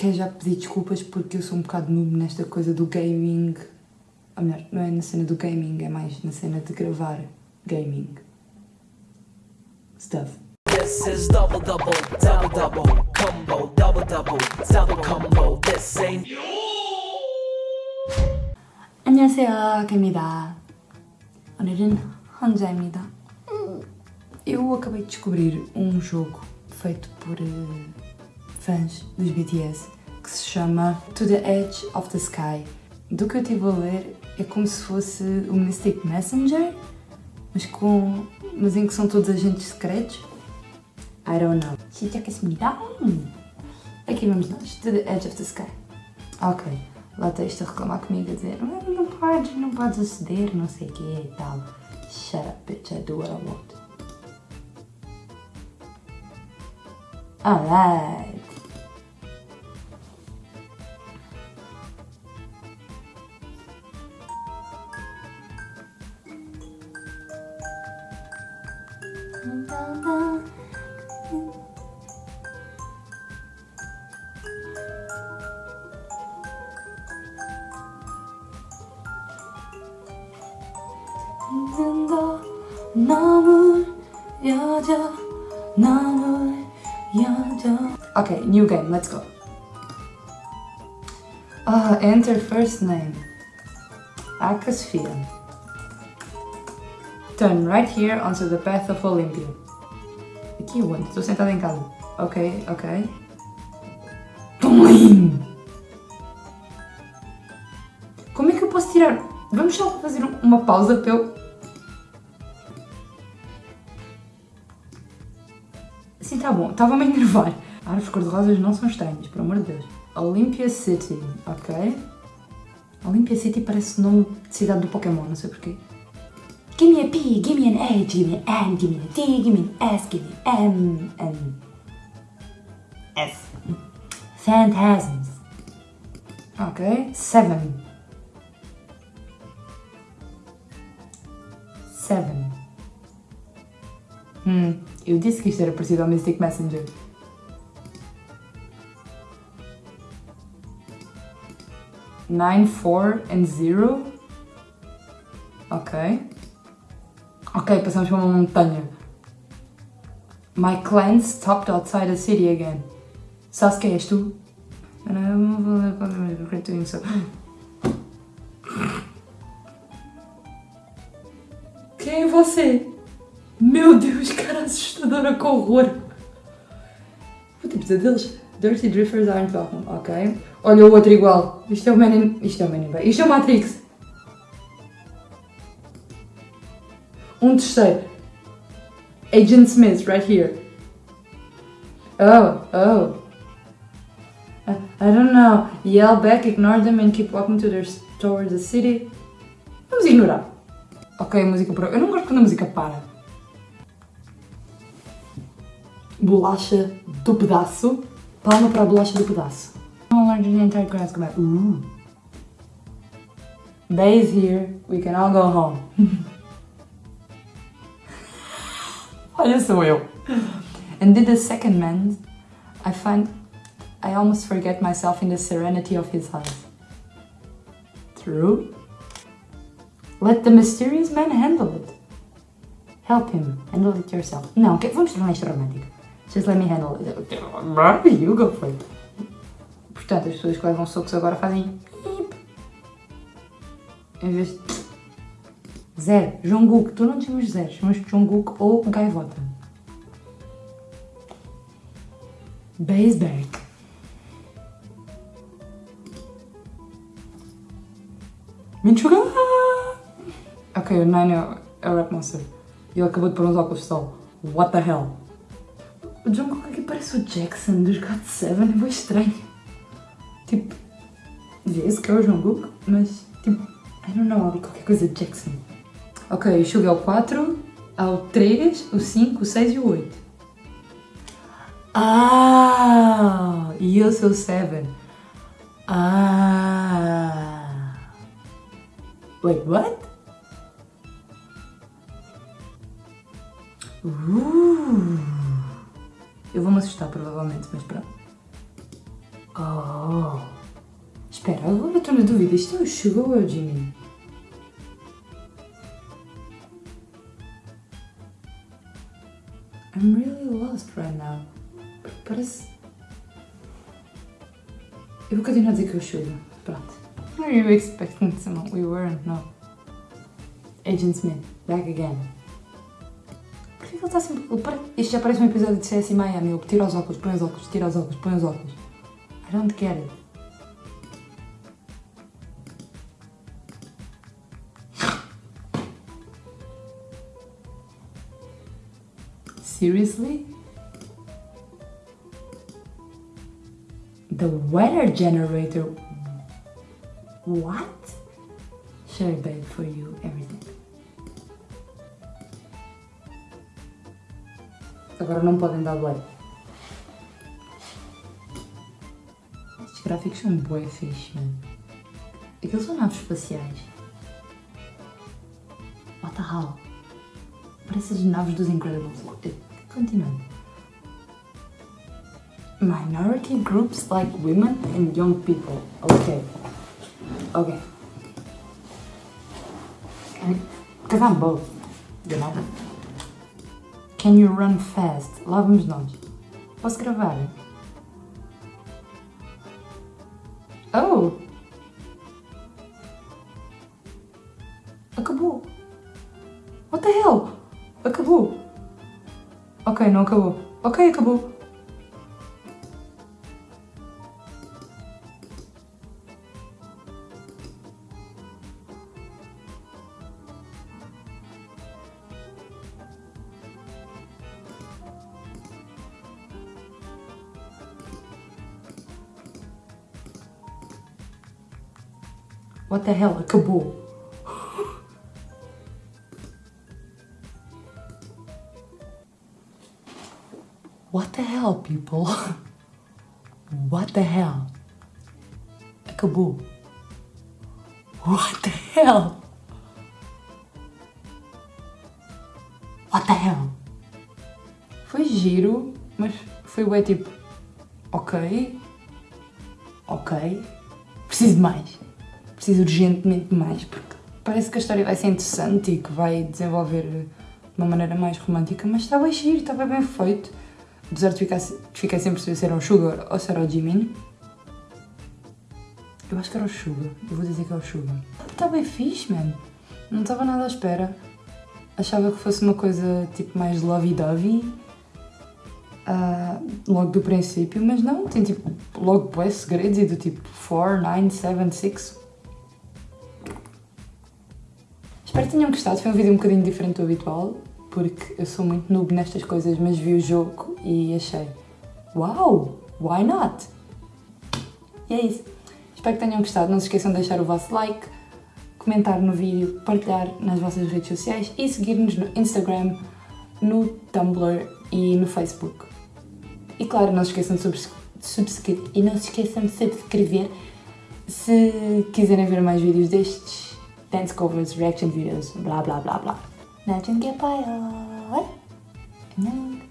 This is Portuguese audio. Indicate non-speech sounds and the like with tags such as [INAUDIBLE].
quero já pedir desculpas porque eu sou um bocado noob nesta coisa do gaming. Ou melhor, não é na cena do gaming, é mais na cena de gravar gaming. Stuff. This is double double, double double, combo, double double, double combo. This ain't 안녕하세요, 개입니다. 오늘은 혼자입니다. Eu acabei de descobrir um jogo feito por eh, fãs dos BTS, que se chama To the Edge of the Sky. Do que eu estive a ler, é como se fosse o Mystic Messenger, mas, com, mas em que são todos agentes secretos. I don't know. É é assim Aqui vamos nós, To the Edge of the Sky. Ok, lá está isto a reclamar comigo a dizer não, podes, não podes aceder, não sei o que e tal. Shut up, bitch, I do what I want. Alright. 더 너무 여자 너무 여자 Okay, new game, let's go. Ah, enter first name. Akasphere. Turn right here onto the path of Olympia. Aqui onde? Estou sentada em casa. Ok, ok. Tum! Como é que eu posso tirar? Vamos só fazer uma pausa para eu. Sim, tá bom. Estava-me a enervar. Árvores cor-de-rosas não são estranhas, por amor de Deus. Olympia City, ok? Olympia City parece o nome de cidade do Pokémon, não sei porquê. A P, give me an A, give me an N, give me a T, give me an S, give me an M, N. S. Phantasms. Ok. Seven. Seven. Hum, eu disse que isto era parecido ao Mystic Messenger. Nine, four and zero. Ok. Ok, passamos para uma montanha. My clan stopped outside the city again. Sasuke, és tu? Quem é você? Meu Deus, cara assustadora, que horror! Vou ter pesadelos. Dirty Drifters aren't welcome, ok. Olha o outro igual. Isto é o Man in... Isto é o Man in. Isto é o Matrix. Um terceiro. Agent Smith, right here. Oh, oh. I, I don't know. Yell back, ignore them and keep walking to their, towards the city. Vamos ignorar. Ok, a música parou. Eu não gosto quando a música para. Bolacha do pedaço. Palma para a bolacha do pedaço. Don't learn the entire class. Ooh. Days here, we can all go home. [LAUGHS] Olha sou eu. And did the second man, I find I almost forget myself in the serenity of his eyes. True. Let the mysterious man handle it. Help him. Handle it yourself. Não, que- vamos tornar isto romântico. Just let me handle it. You go for it. Portanto, as pessoas que levam socos agora fazem... Em vez de... Zero. Jungkook. Tu não te chamas zero. Chamas-te Jungkook ou Gaivota. Base back. Minchuga! Ok, o Nine é, o Rap Monster. E ele acabou de pôr uns óculos de sol. What the hell? O Jungkook aqui parece o Jackson dos God Seven, é bem estranho. Tipo, vê-se que é o Jungkook, mas tipo, I don't know, ali qualquer coisa de Jackson. Ok, o Suga é o 4, há o 3, o 5, o 6 e o 8. Ah! E eu sou o 7. Ah! Wait, what? Uh! Eu vou me assustar provavelmente, mas pronto. Oh. Espera, agora estou na dúvida. Isto é o Sugar ou o Jimmy? I'm really lost right now. Parece. Eu vou continuar a dizer que é o Sugar. Pronto. Are you expecting someone? We weren't, no. Agent Smith, back again. Porquê que ele está sempre. Isto já parece um episódio de CS Miami. Ele tira os óculos, põe os óculos, tira os óculos, põe os óculos. I don't get it. Seriously? The weather generator. What? Babe, for you, everything. Agora não podem dar like. Estes gráficos são bué fixe, mano. Aqueles são naves espaciais. What the hell? Parece as naves dos Incredibles. Continuando. Minority groups like women and young people. Okay. Okay. Because I'm both, you know? Can you run fast? Lá vamos nós. Posso gravar? Oh! Acabou! What the hell? Acabou! Ok, não acabou. Ok, acabou. What the hell? Acabou. What the hell, people? What the hell? Acabou. What the hell? What the hell? Foi giro, mas foi bem tipo. Ok. Ok. Preciso de mais. Preciso urgentemente de mais, porque parece que a história vai ser interessante e que vai desenvolver de uma maneira mais romântica, mas bem giro, bem, bem feito. Apesar de ficar, sem perceber se era o Sugar ou se era o Jimin. Eu acho que era o Sugar. Eu vou dizer que é o Sugar. Está bem fixe, man. Não estava nada à espera. Achava que fosse uma coisa tipo mais lovey-dovey. ah, logo do princípio, mas não, tem tipo logo bué segredos e do tipo 4, 9, 7, 6. Espero que tenham gostado, foi um vídeo um bocadinho diferente do habitual, porque eu sou muito noob nestas coisas, mas vi o jogo e achei, uau, why not? E é isso. Espero que tenham gostado, não se esqueçam de deixar o vosso like, comentar no vídeo, partilhar nas vossas redes sociais e seguir-nos no Instagram, no Tumblr e no Facebook. E claro, não se esqueçam de subscrever e não se esqueçam de subscrever se quiserem ver mais vídeos destes, dance covers, reaction videos, blá blá blá blá. Não, que é pai. Não.